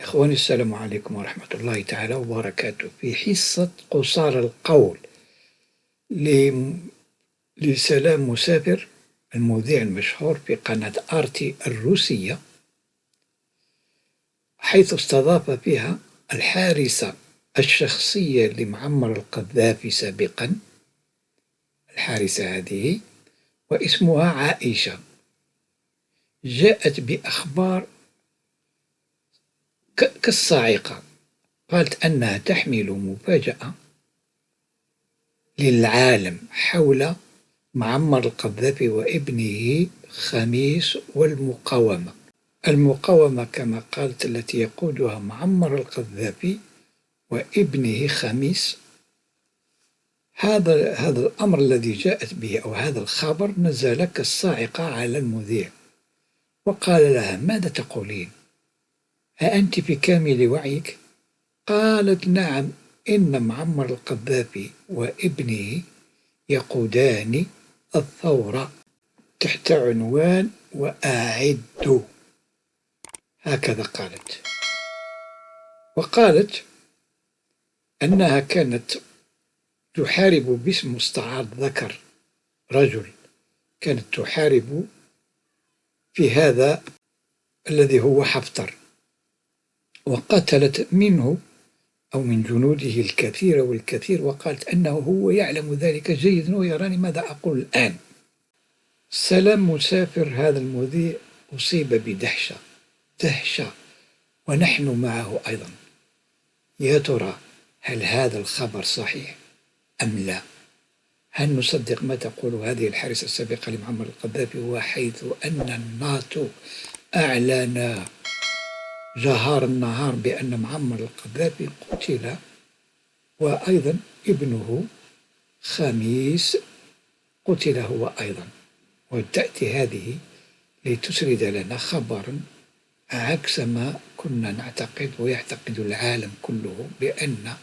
إخواني السلام عليكم ورحمة الله تعالى وبركاته. في حصة قصار القول لسلام مسافر المذيع المشهور في قناة آرتي الروسية حيث استضاف فيها الحارسة الشخصية لمعمر القذافي سابقا. الحارسة هذه واسمها عائشة. جاءت بأخبار كالصاعقة. قالت أنها تحمل مفاجأة للعالم حول معمر القذافي وابنه خميس والمقاومة. المقاومة كما قالت التي يقودها معمر القذافي وابنه خميس. هذا هذا الأمر الذي جاءت به أو هذا الخبر نزل كالصاعقة على المذيع. وقال لها ماذا تقولين؟ أأنت في كامل وعيك؟ قالت نعم إن معمر القذافي وابنه يقودان الثورة تحت عنوان وأعدوا هكذا قالت. وقالت أنها كانت تحارب باسم مستعار ذكر رجل. كانت تحارب في هذا الذي هو حفتر. وقتلت منه أو من جنوده الكثير والكثير وقالت أنه هو يعلم ذلك جيدا ويراني ماذا أقول الآن. سلام مسافر هذا المذيع أصيب بدهشة دهشة ونحن معه أيضا. يا ترى هل هذا الخبر صحيح أم لا؟ هل نصدق ما تقول هذه الحارسة السابقة لمعمر القذافي وحيث أن الناتو أعلن جهار النهار بأن معمر القذافي قتل وأيضا ابنه خميس قتل هو أيضا. وتأتي هذه لتسرد لنا خبرا عكس ما كنا نعتقد ويعتقد العالم كله بأن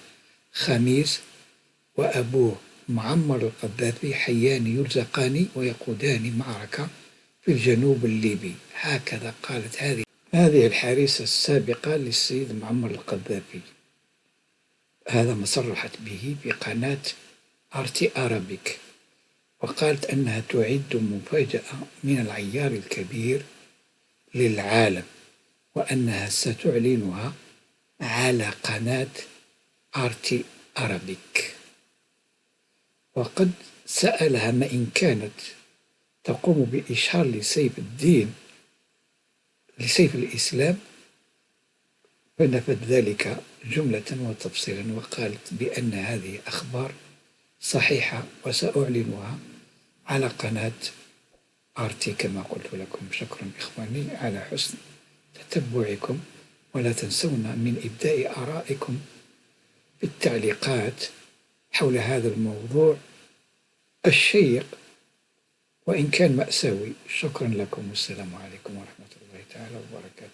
خميس وأبوه معمر القذافي حيان يرزقان ويقودان معركة في الجنوب الليبي. هكذا قالت هذه هذه الحارسة السابقة للسيد معمر القذافي. هذا ما صرحت به في قناة أرتي أرابيك وقالت أنها تعد مفاجأة من العيار الكبير للعالم وأنها ستعلنها على قناة أرتي أرابيك. وقد سألها ما إن كانت تقوم بإشهار لسيف الدين لسيف الإسلام فنفت ذلك جملة وتفصيلا وقالت بأن هذه أخبار صحيحة وسأعلنها على قناة آرتي كما قلت لكم. شكرا إخواني على حسن تتبعكم ولا تنسونا من إبداء آرائكم في التعليقات حول هذا الموضوع. الشيق وإن كان مأساوي شكرا لكم. والسلام عليكم ورحمة الله تعالى وبركاته.